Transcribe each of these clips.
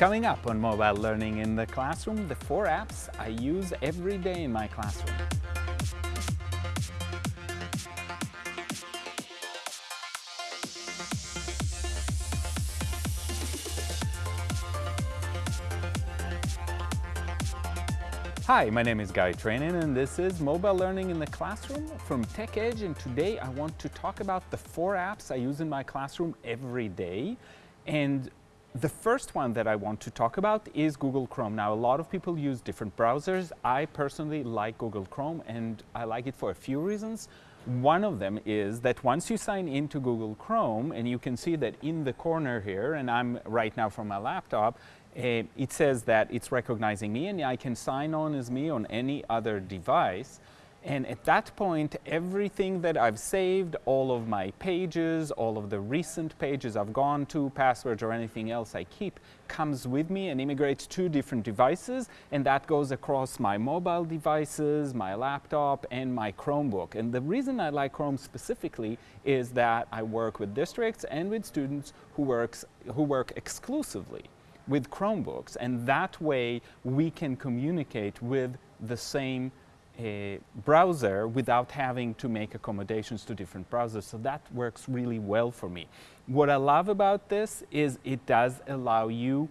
Coming up on mobile learning in the classroom, the four apps I use every day in my classroom. Hi, my name is Guy Trainin and this is Mobile Learning in the Classroom from TechEdge and today I want to talk about the four apps I use in my classroom every day and the first one that I want to talk about is Google Chrome. Now a lot of people use different browsers. I personally like Google Chrome and I like it for a few reasons. One of them is that once you sign into Google Chrome and you can see that in the corner here and I'm right now from my laptop uh, it says that it's recognizing me and I can sign on as me on any other device. And at that point, everything that I've saved, all of my pages, all of the recent pages I've gone to, passwords or anything else I keep, comes with me and immigrates to different devices. And that goes across my mobile devices, my laptop, and my Chromebook. And the reason I like Chrome specifically is that I work with districts and with students who, works, who work exclusively with Chromebooks and that way we can communicate with the same uh, browser without having to make accommodations to different browsers. So that works really well for me. What I love about this is it does allow you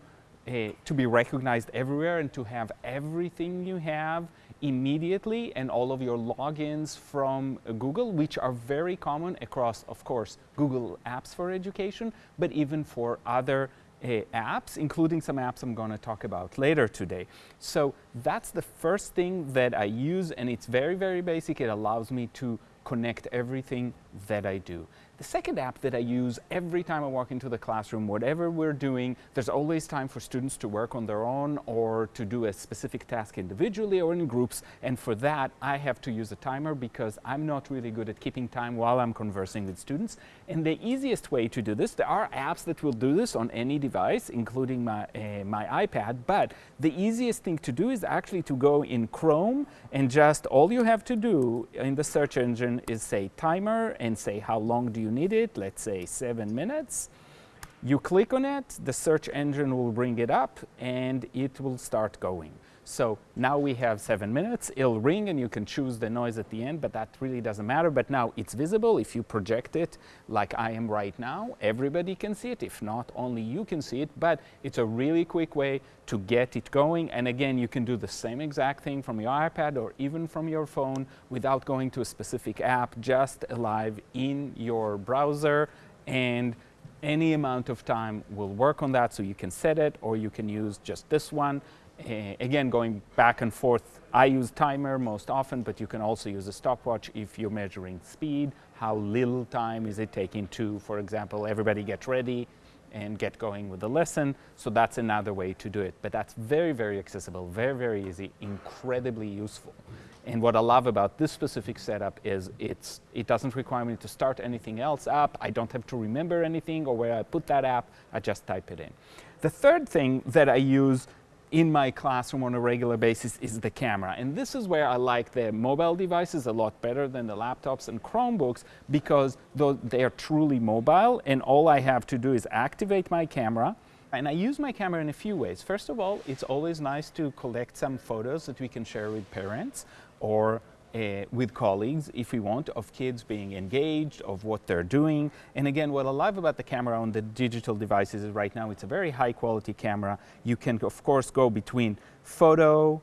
uh, to be recognized everywhere and to have everything you have immediately and all of your logins from uh, Google, which are very common across, of course, Google Apps for Education, but even for other Uh, apps, including some apps I'm going to talk about later today. So that's the first thing that I use and it's very, very basic. It allows me to connect everything that I do. The second app that I use every time I walk into the classroom, whatever we're doing, there's always time for students to work on their own or to do a specific task individually or in groups. And for that, I have to use a timer because I'm not really good at keeping time while I'm conversing with students. And the easiest way to do this, there are apps that will do this on any device, including my, uh, my iPad, but the easiest thing to do is actually to go in Chrome and just all you have to do in the search engine is say timer and say how long do you need it, let's say seven minutes. You click on it, the search engine will bring it up and it will start going. So now we have seven minutes, it'll ring and you can choose the noise at the end, but that really doesn't matter. But now it's visible. If you project it like I am right now, everybody can see it. If not, only you can see it, but it's a really quick way to get it going. And again, you can do the same exact thing from your iPad or even from your phone without going to a specific app, just live in your browser and any amount of time will work on that so you can set it or you can use just this one Eh, again, going back and forth, I use timer most often, but you can also use a stopwatch if you're measuring speed, how little time is it taking to, for example, everybody get ready and get going with the lesson. So that's another way to do it. But that's very, very accessible, very, very easy, incredibly useful. And what I love about this specific setup is it's, it doesn't require me to start anything else up. I don't have to remember anything or where I put that app, I just type it in. The third thing that I use in my classroom on a regular basis is the camera. And this is where I like the mobile devices a lot better than the laptops and Chromebooks because they are truly mobile and all I have to do is activate my camera. And I use my camera in a few ways. First of all, it's always nice to collect some photos that we can share with parents or uh, with colleagues, if we want, of kids being engaged, of what they're doing. And again, what I love about the camera on the digital devices is right now it's a very high quality camera. You can, of course, go between photo,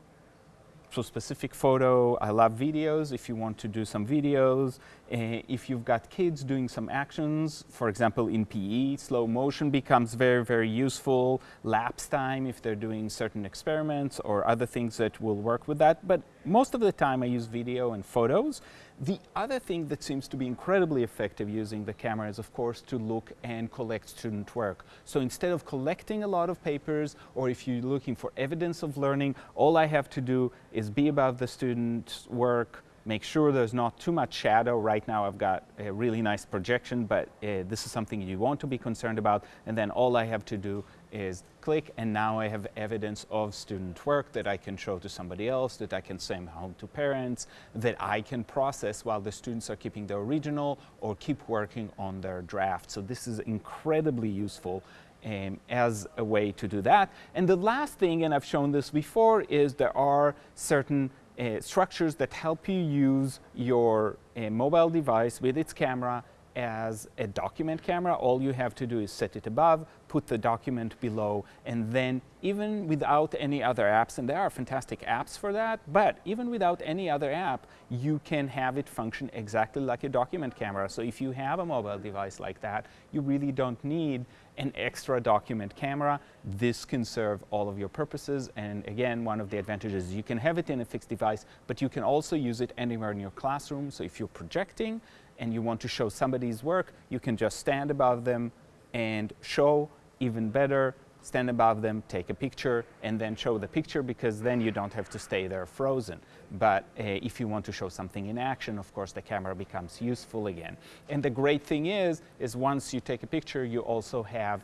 so specific photo. I love videos if you want to do some videos. Uh, if you've got kids doing some actions, for example, in PE, slow motion becomes very, very useful. Lapse time if they're doing certain experiments or other things that will work with that. But most of the time I use video and photos. The other thing that seems to be incredibly effective using the camera is, of course, to look and collect student work. So instead of collecting a lot of papers, or if you're looking for evidence of learning, all I have to do is be about the student's work, make sure there's not too much shadow. Right now I've got a really nice projection, but uh, this is something you want to be concerned about. And then all I have to do is click and now I have evidence of student work that I can show to somebody else, that I can send home to parents, that I can process while the students are keeping their original or keep working on their draft. So this is incredibly useful um, as a way to do that. And the last thing, and I've shown this before, is there are certain uh, structures that help you use your uh, mobile device with its camera as a document camera. All you have to do is set it above, put the document below, and then even without any other apps, and there are fantastic apps for that, but even without any other app, you can have it function exactly like a document camera. So if you have a mobile device like that, you really don't need an extra document camera. This can serve all of your purposes. And again, one of the advantages, is you can have it in a fixed device, but you can also use it anywhere in your classroom. So if you're projecting, and you want to show somebody's work, you can just stand above them and show even better, stand above them, take a picture, and then show the picture because then you don't have to stay there frozen. But uh, if you want to show something in action, of course, the camera becomes useful again. And the great thing is, is once you take a picture, you also have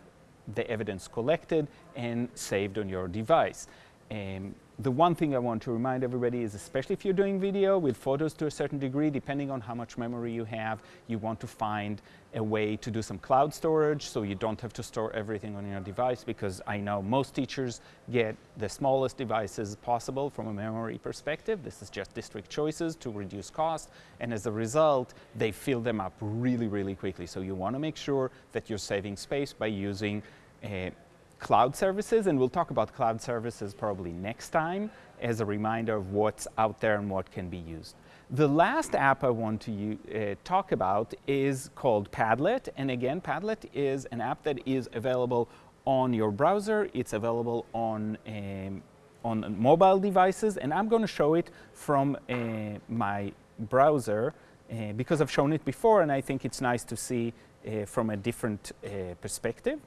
the evidence collected and saved on your device. The one thing I want to remind everybody is, especially if you're doing video with photos to a certain degree, depending on how much memory you have, you want to find a way to do some cloud storage so you don't have to store everything on your device because I know most teachers get the smallest devices possible from a memory perspective. This is just district choices to reduce cost and as a result they fill them up really, really quickly. So you want to make sure that you're saving space by using uh, cloud services, and we'll talk about cloud services probably next time as a reminder of what's out there and what can be used. The last app I want to uh, talk about is called Padlet, and again, Padlet is an app that is available on your browser. It's available on um, on mobile devices, and I'm going to show it from uh, my browser uh, because I've shown it before, and I think it's nice to see uh, from a different uh, perspective.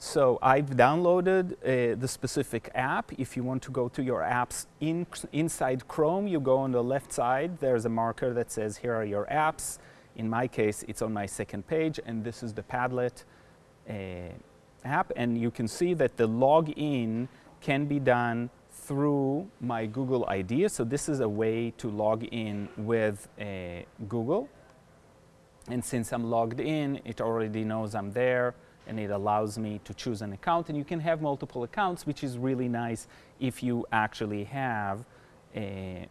So I've downloaded uh, the specific app. If you want to go to your apps in, inside Chrome, you go on the left side. There's a marker that says, here are your apps. In my case, it's on my second page, and this is the Padlet uh, app. And you can see that the login can be done through my Google ID. So this is a way to log in with uh, Google. And since I'm logged in, it already knows I'm there and it allows me to choose an account. And you can have multiple accounts, which is really nice if you actually have a,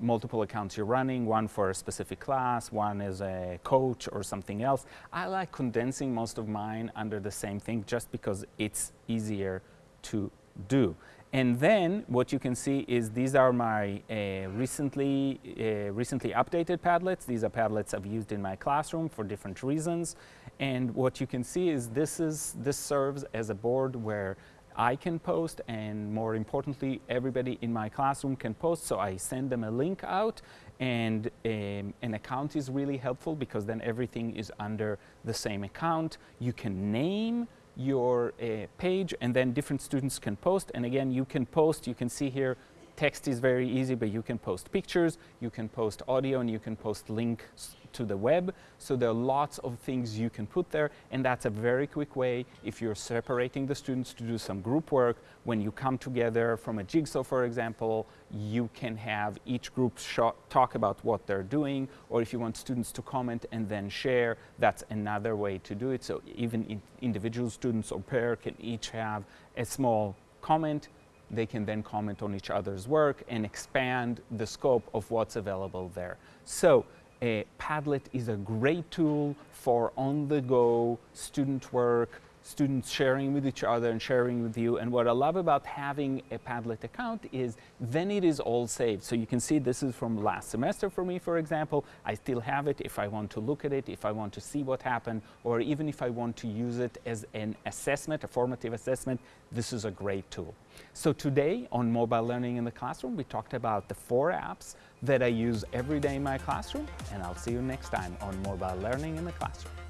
multiple accounts you're running, one for a specific class, one as a coach or something else. I like condensing most of mine under the same thing just because it's easier to do. And then what you can see is these are my uh, recently, uh, recently updated Padlets. These are Padlets I've used in my classroom for different reasons. And what you can see is this, is, this serves as a board where I can post and more importantly, everybody in my classroom can post. So I send them a link out and um, an account is really helpful because then everything is under the same account. You can name your uh, page and then different students can post. And again you can post you can see here text is very easy but you can post pictures you can post audio and you can post links to the web. So there are lots of things you can put there and that's a very quick way if you're separating the students to do some group work. When you come together from a jigsaw, for example, you can have each group talk about what they're doing or if you want students to comment and then share, that's another way to do it. So even in individual students or pair can each have a small comment they can then comment on each other's work and expand the scope of what's available there. So a Padlet is a great tool for on-the-go student work, students sharing with each other and sharing with you. And what I love about having a Padlet account is then it is all saved. So you can see this is from last semester for me, for example. I still have it if I want to look at it, if I want to see what happened, or even if I want to use it as an assessment, a formative assessment, this is a great tool. So today on Mobile Learning in the Classroom, we talked about the four apps that I use every day in my classroom, and I'll see you next time on Mobile Learning in the Classroom.